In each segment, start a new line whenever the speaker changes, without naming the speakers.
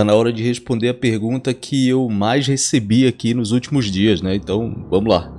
tá na hora de responder a pergunta que eu mais recebi aqui nos últimos dias, né? Então, vamos lá.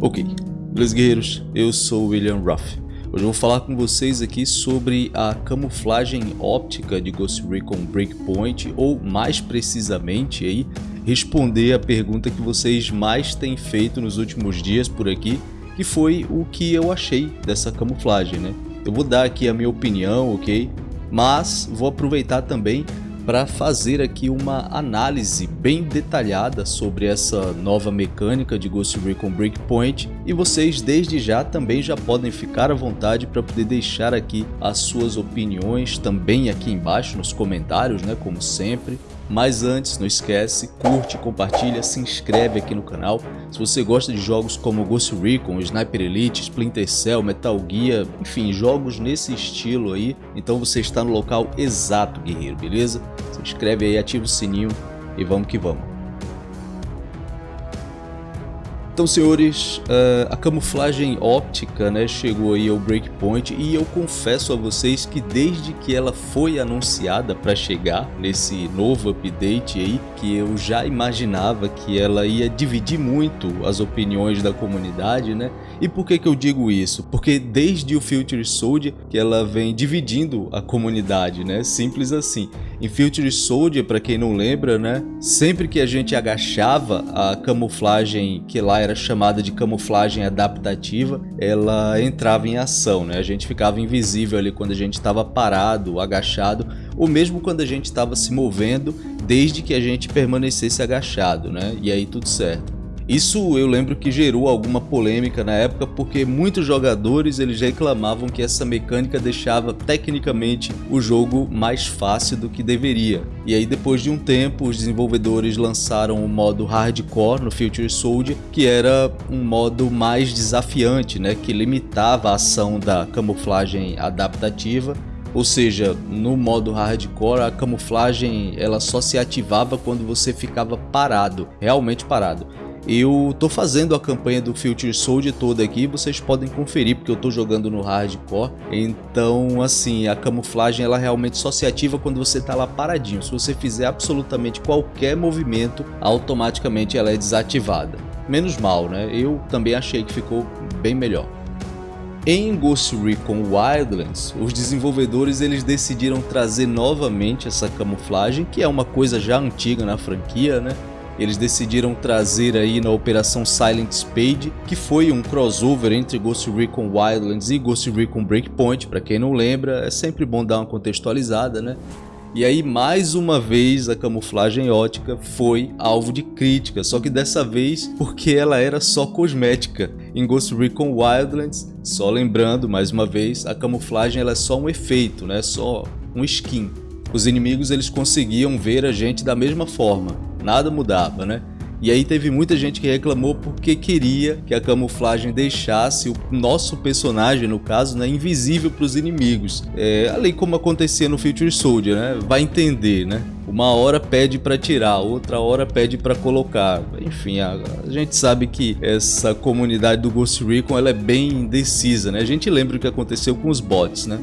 Ok, beleza guerreiros, eu sou o William Ruff. Hoje eu vou falar com vocês aqui sobre a camuflagem óptica de Ghost Recon Breakpoint, ou mais precisamente aí, responder a pergunta que vocês mais têm feito nos últimos dias por aqui, que foi o que eu achei dessa camuflagem, né? Eu vou dar aqui a minha opinião, ok? Mas vou aproveitar também para fazer aqui uma análise bem detalhada sobre essa nova mecânica de Ghost Recon Breakpoint e vocês desde já também já podem ficar à vontade para poder deixar aqui as suas opiniões também aqui embaixo nos comentários, né, como sempre. Mas antes, não esquece, curte, compartilha, se inscreve aqui no canal. Se você gosta de jogos como Ghost Recon, Sniper Elite, Splinter Cell, Metal Gear, enfim, jogos nesse estilo aí, então você está no local exato, guerreiro, beleza? Se inscreve aí, ativa o sininho e vamos que vamos. Então, senhores, uh, a camuflagem óptica né, chegou aí ao Breakpoint e eu confesso a vocês que desde que ela foi anunciada para chegar nesse novo update aí, que eu já imaginava que ela ia dividir muito as opiniões da comunidade, né? E por que que eu digo isso? Porque desde o Future Soldier que ela vem dividindo a comunidade, né? Simples assim. Em Future Soldier, para quem não lembra, né? Sempre que a gente agachava a camuflagem que lá era chamada de camuflagem adaptativa, ela entrava em ação, né? A gente ficava invisível ali quando a gente estava parado, agachado, ou mesmo quando a gente estava se movendo, desde que a gente permanecesse agachado, né? E aí tudo certo. Isso eu lembro que gerou alguma polêmica na época porque muitos jogadores eles reclamavam que essa mecânica deixava tecnicamente o jogo mais fácil do que deveria. E aí depois de um tempo os desenvolvedores lançaram o modo Hardcore no Future Soldier, que era um modo mais desafiante, né, que limitava a ação da camuflagem adaptativa ou seja, no modo hardcore a camuflagem ela só se ativava quando você ficava parado, realmente parado. Eu tô fazendo a campanha do Future Soldier toda aqui, vocês podem conferir porque eu tô jogando no hardcore. Então, assim, a camuflagem ela realmente só se ativa quando você tá lá paradinho. Se você fizer absolutamente qualquer movimento, automaticamente ela é desativada. Menos mal, né? Eu também achei que ficou bem melhor. Em Ghost Recon Wildlands, os desenvolvedores eles decidiram trazer novamente essa camuflagem, que é uma coisa já antiga na franquia, né? Eles decidiram trazer aí na Operação Silent Spade, que foi um crossover entre Ghost Recon Wildlands e Ghost Recon Breakpoint, para quem não lembra, é sempre bom dar uma contextualizada, né? E aí, mais uma vez, a camuflagem ótica foi alvo de crítica, só que dessa vez porque ela era só cosmética. Em Ghost Recon Wildlands, só lembrando mais uma vez, a camuflagem ela é só um efeito, né? só um skin. Os inimigos eles conseguiam ver a gente da mesma forma, nada mudava, né? E aí teve muita gente que reclamou porque queria que a camuflagem deixasse o nosso personagem, no caso, né, invisível para os inimigos. É, além como acontecia no Future Soldier, né? Vai entender, né? Uma hora pede para tirar, outra hora pede para colocar. Enfim, a, a, gente sabe que essa comunidade do Ghost Recon ela é bem indecisa, né? A gente lembra o que aconteceu com os bots, né?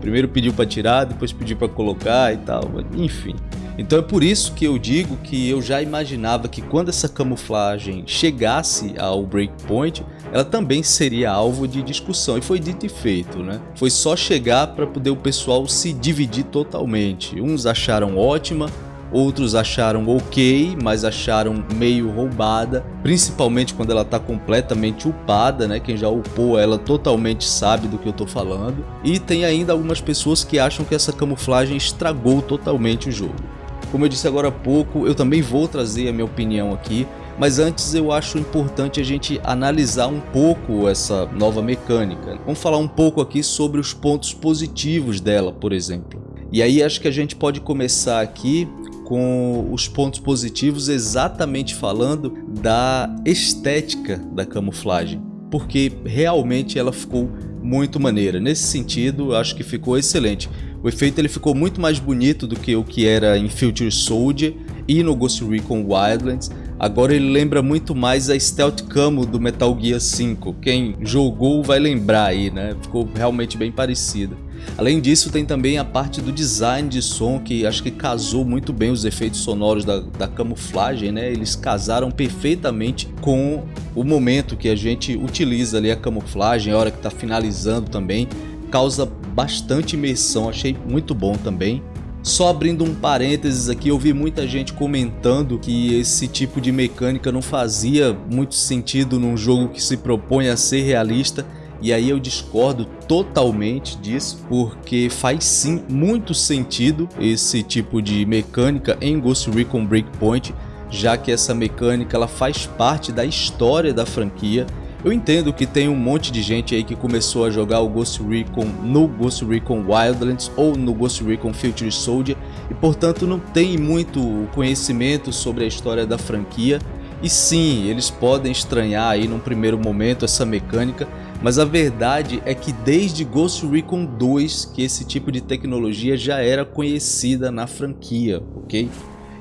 Primeiro pediu para tirar, depois pediu para colocar e tal, enfim. Então é por isso que eu digo que eu já imaginava que quando essa camuflagem chegasse ao breakpoint, ela também seria alvo de discussão. E foi dito e feito, né? Foi só chegar para poder o pessoal se dividir totalmente. Uns acharam ótima, outros acharam ok, mas acharam meio roubada, principalmente quando ela está completamente upada, né? Quem já upou ela totalmente sabe do que eu estou falando. E tem ainda algumas pessoas que acham que essa camuflagem estragou totalmente o jogo. Como eu disse agora há pouco, eu também vou trazer a minha opinião aqui, mas antes eu acho importante a gente analisar um pouco essa nova mecânica. Vamos falar um pouco aqui sobre os pontos positivos dela, por exemplo. E aí acho que a gente pode começar aqui com os pontos positivos exatamente falando da estética da camuflagem, porque realmente ela ficou muito maneira. Nesse sentido, acho que ficou excelente. O efeito ele ficou muito mais bonito do que o que era em Future Soldier e no Ghost Recon Wildlands. Agora ele lembra muito mais a Stealth Camo do Metal Gear 5. Quem jogou vai lembrar aí, né? Ficou realmente bem parecida. Além disso, tem também a parte do design de som, que acho que casou muito bem os efeitos sonoros da, da camuflagem, né? Eles casaram perfeitamente com o momento que a gente utiliza ali a camuflagem, a hora que está finalizando também. Causa bastante imersão, achei muito bom também. Só abrindo um parênteses aqui, eu vi muita gente comentando que esse tipo de mecânica não fazia muito sentido num jogo que se propõe a ser realista. E aí eu discordo totalmente disso, porque faz sim muito sentido esse tipo de mecânica em Ghost Recon Breakpoint, já que essa mecânica ela faz parte da história da franquia eu entendo que tem um monte de gente aí que começou a jogar o Ghost Recon no Ghost Recon Wildlands ou no Ghost Recon Future Soldier e portanto não tem muito conhecimento sobre a história da franquia. E sim, eles podem estranhar aí num primeiro momento essa mecânica, mas a verdade é que desde Ghost Recon 2 que esse tipo de tecnologia já era conhecida na franquia, ok?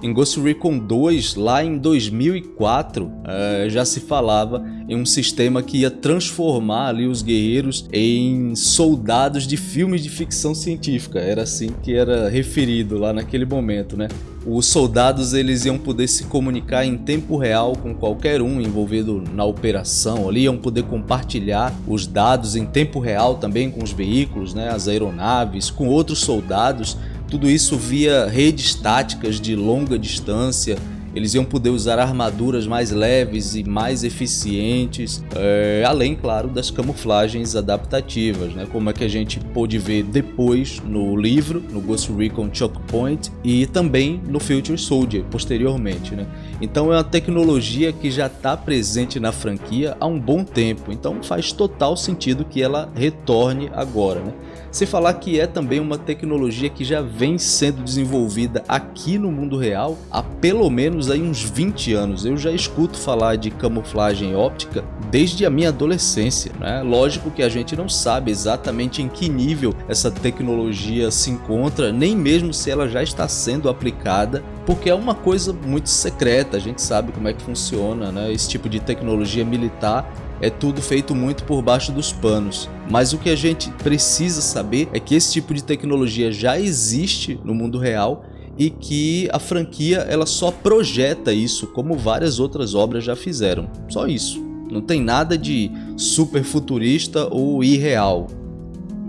Em Ghost Recon 2, lá em 2004, uh, já se falava em um sistema que ia transformar ali os guerreiros em soldados de filmes de ficção científica. Era assim que era referido lá naquele momento, né? Os soldados eles iam poder se comunicar em tempo real com qualquer um envolvido na operação ali, iam poder compartilhar os dados em tempo real também com os veículos, né, as aeronaves, com outros soldados tudo isso via redes táticas de longa distância, eles iam poder usar armaduras mais leves e mais eficientes, é, além, claro, das camuflagens adaptativas, né? como é que a gente pôde ver depois no livro, no Ghost Recon Choke Point e também no Future Soldier, posteriormente. Né? Então é uma tecnologia que já está presente na franquia há um bom tempo, então faz total sentido que ela retorne agora. Né? Sem falar que é também uma tecnologia que já vem sendo desenvolvida aqui no mundo real há pelo menos aí uns 20 anos. Eu já escuto falar de camuflagem óptica desde a minha adolescência. Né? Lógico que a gente não sabe exatamente em que nível essa tecnologia se encontra, nem mesmo se ela já está sendo aplicada, porque é uma coisa muito secreta, a gente sabe como é que funciona né? esse tipo de tecnologia militar é tudo feito muito por baixo dos panos. Mas o que a gente precisa saber é que esse tipo de tecnologia já existe no mundo real e que a franquia ela só projeta isso, como várias outras obras já fizeram. Só isso. Não tem nada de super futurista ou irreal.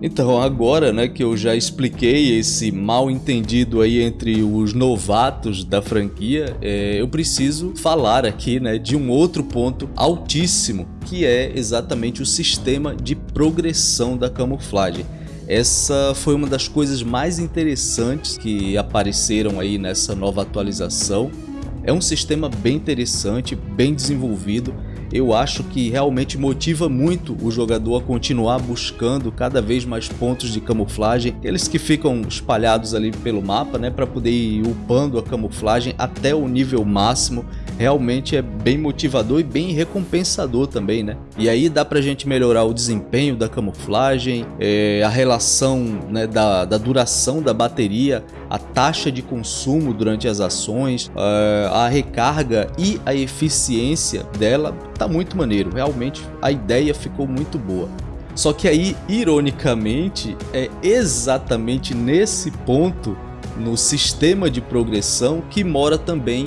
Então agora né, que eu já expliquei esse mal entendido aí entre os novatos da franquia, é, eu preciso falar aqui né, de um outro ponto altíssimo, que é exatamente o sistema de progressão da camuflagem. Essa foi uma das coisas mais interessantes que apareceram aí nessa nova atualização. É um sistema bem interessante, bem desenvolvido, eu acho que realmente motiva muito o jogador a continuar buscando cada vez mais pontos de camuflagem, aqueles que ficam espalhados ali pelo mapa, né, para poder ir upando a camuflagem até o nível máximo. Realmente é bem motivador e bem recompensador também, né? E aí dá pra gente melhorar o desempenho da camuflagem, é, a relação né, da, da duração da bateria, a taxa de consumo durante as ações, é, a recarga e a eficiência dela tá muito maneiro, realmente a ideia ficou muito boa. Só que aí, ironicamente, é exatamente nesse ponto, no sistema de progressão, que mora também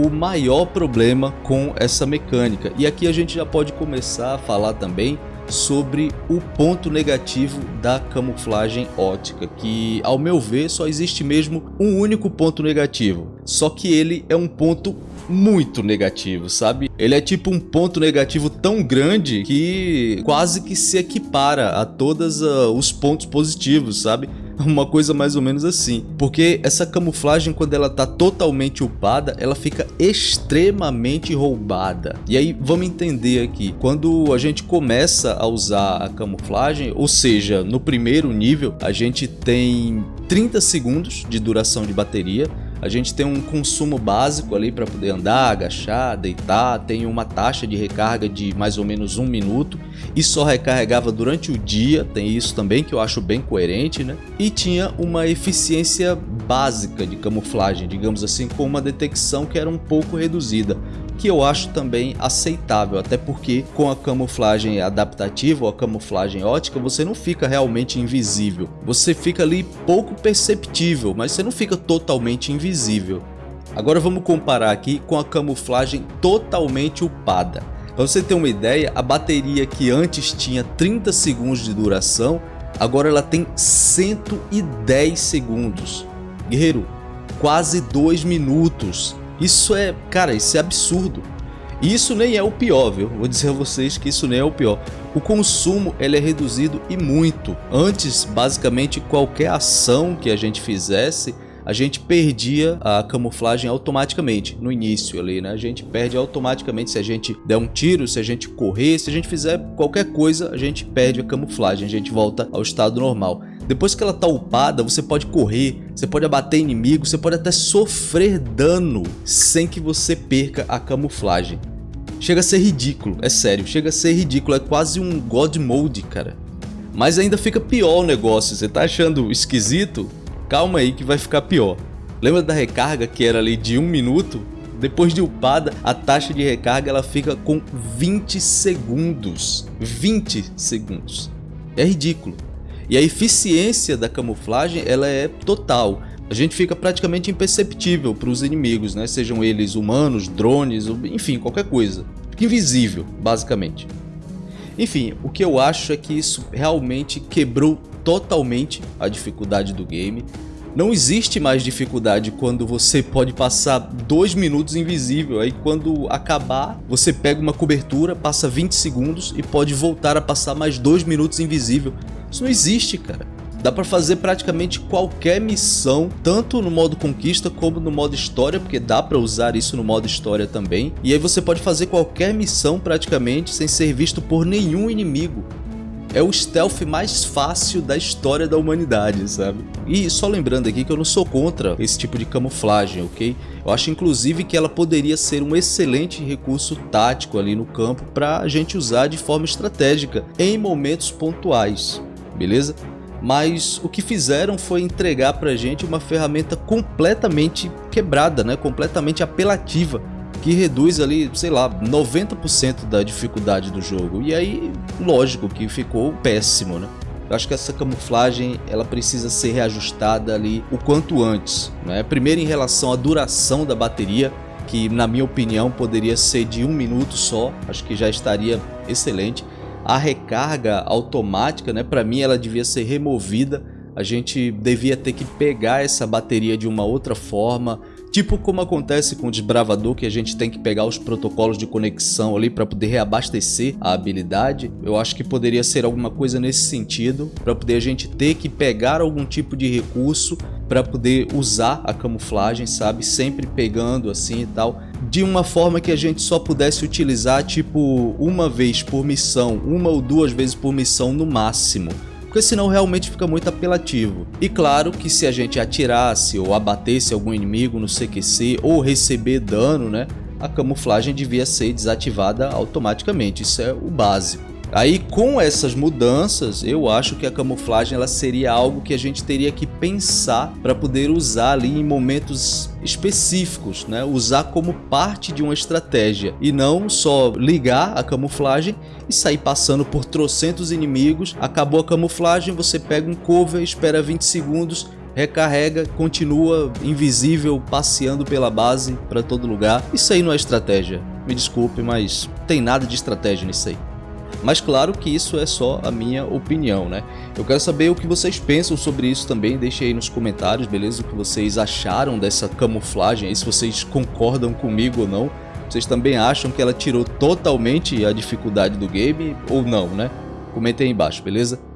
o maior problema com essa mecânica. E aqui a gente já pode começar a falar também sobre o ponto negativo da camuflagem ótica, que ao meu ver só existe mesmo um único ponto negativo, só que ele é um ponto muito negativo, sabe? Ele é tipo um ponto negativo tão grande que quase que se equipara a todos uh, os pontos positivos, sabe? Uma coisa mais ou menos assim. Porque essa camuflagem, quando ela tá totalmente upada, ela fica extremamente roubada. E aí, vamos entender aqui. Quando a gente começa a usar a camuflagem, ou seja, no primeiro nível, a gente tem 30 segundos de duração de bateria a gente tem um consumo básico ali para poder andar, agachar, deitar, tem uma taxa de recarga de mais ou menos um minuto e só recarregava durante o dia, tem isso também que eu acho bem coerente, né? E tinha uma eficiência básica de camuflagem, digamos assim, com uma detecção que era um pouco reduzida que eu acho também aceitável, até porque com a camuflagem adaptativa ou a camuflagem ótica você não fica realmente invisível, você fica ali pouco perceptível, mas você não fica totalmente invisível. Agora vamos comparar aqui com a camuflagem totalmente upada. Para você ter uma ideia, a bateria que antes tinha 30 segundos de duração, agora ela tem 110 segundos. Guerreiro, quase 2 minutos. Isso é, cara, isso é absurdo. E isso nem é o pior, viu? Vou dizer a vocês que isso nem é o pior. O consumo ele é reduzido e muito. Antes, basicamente, qualquer ação que a gente fizesse, a gente perdia a camuflagem automaticamente no início ali, né? A gente perde automaticamente se a gente der um tiro, se a gente correr, se a gente fizer qualquer coisa, a gente perde a camuflagem, a gente volta ao estado normal. Depois que ela tá upada, você pode correr, você pode abater inimigo, você pode até sofrer dano sem que você perca a camuflagem. Chega a ser ridículo, é sério, chega a ser ridículo, é quase um God Mode, cara. Mas ainda fica pior o negócio, você tá achando esquisito? Calma aí que vai ficar pior. Lembra da recarga que era ali de um minuto? Depois de upada, a taxa de recarga ela fica com 20 segundos. 20 segundos. É ridículo. E a eficiência da camuflagem ela é total. A gente fica praticamente imperceptível para os inimigos, né? sejam eles humanos, drones, enfim, qualquer coisa. Fica invisível, basicamente. Enfim, o que eu acho é que isso realmente quebrou totalmente a dificuldade do game. Não existe mais dificuldade quando você pode passar dois minutos invisível, aí quando acabar você pega uma cobertura, passa 20 segundos e pode voltar a passar mais dois minutos invisível. Isso não existe, cara. Dá pra fazer praticamente qualquer missão, tanto no modo conquista como no modo história, porque dá pra usar isso no modo história também. E aí você pode fazer qualquer missão praticamente sem ser visto por nenhum inimigo. É o stealth mais fácil da história da humanidade, sabe? E só lembrando aqui que eu não sou contra esse tipo de camuflagem, ok? Eu acho inclusive que ela poderia ser um excelente recurso tático ali no campo para a gente usar de forma estratégica em momentos pontuais beleza? Mas o que fizeram foi entregar pra gente uma ferramenta completamente quebrada, né? completamente apelativa, que reduz ali, sei lá, 90% da dificuldade do jogo. E aí, lógico que ficou péssimo, né? Eu acho que essa camuflagem ela precisa ser reajustada ali o quanto antes. Né? Primeiro em relação à duração da bateria, que na minha opinião poderia ser de um minuto só, acho que já estaria excelente a recarga automática, né, para mim ela devia ser removida. A gente devia ter que pegar essa bateria de uma outra forma, Tipo como acontece com o desbravador que a gente tem que pegar os protocolos de conexão ali para poder reabastecer a habilidade, eu acho que poderia ser alguma coisa nesse sentido, para poder a gente ter que pegar algum tipo de recurso para poder usar a camuflagem, sabe? Sempre pegando assim e tal, de uma forma que a gente só pudesse utilizar tipo uma vez por missão, uma ou duas vezes por missão no máximo porque senão realmente fica muito apelativo. E claro que se a gente atirasse ou abatesse algum inimigo no CQC ou receber dano, né, a camuflagem devia ser desativada automaticamente, isso é o básico. Aí com essas mudanças, eu acho que a camuflagem ela seria algo que a gente teria que pensar para poder usar ali em momentos específicos, né? usar como parte de uma estratégia e não só ligar a camuflagem e sair passando por trocentos inimigos, acabou a camuflagem, você pega um cover, espera 20 segundos, recarrega, continua invisível, passeando pela base para todo lugar. Isso aí não é estratégia. Me desculpe, mas tem nada de estratégia nisso aí. Mas claro que isso é só a minha opinião, né? Eu quero saber o que vocês pensam sobre isso também, deixe aí nos comentários, beleza? O que vocês acharam dessa camuflagem aí, se vocês concordam comigo ou não. Vocês também acham que ela tirou totalmente a dificuldade do game ou não, né? Comentem aí embaixo, beleza?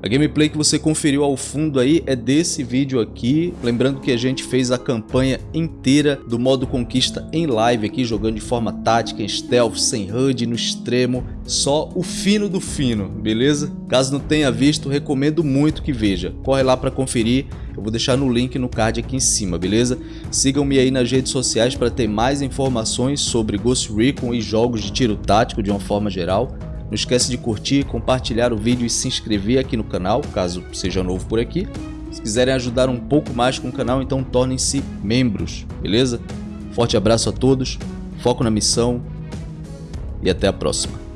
A gameplay que você conferiu ao fundo aí é desse vídeo aqui, lembrando que a gente fez a campanha inteira do modo conquista em live aqui, jogando de forma tática, em stealth, sem HUD, no extremo, só o fino do fino, beleza? Caso não tenha visto, recomendo muito que veja, corre lá para conferir, eu vou deixar no link no card aqui em cima, beleza? Sigam-me aí nas redes sociais para ter mais informações sobre Ghost Recon e jogos de tiro tático de uma forma geral. Não esquece de curtir, compartilhar o vídeo e se inscrever aqui no canal, caso seja novo por aqui. Se quiserem ajudar um pouco mais com o canal, então tornem-se membros, beleza? Forte abraço a todos, foco na missão e até a próxima.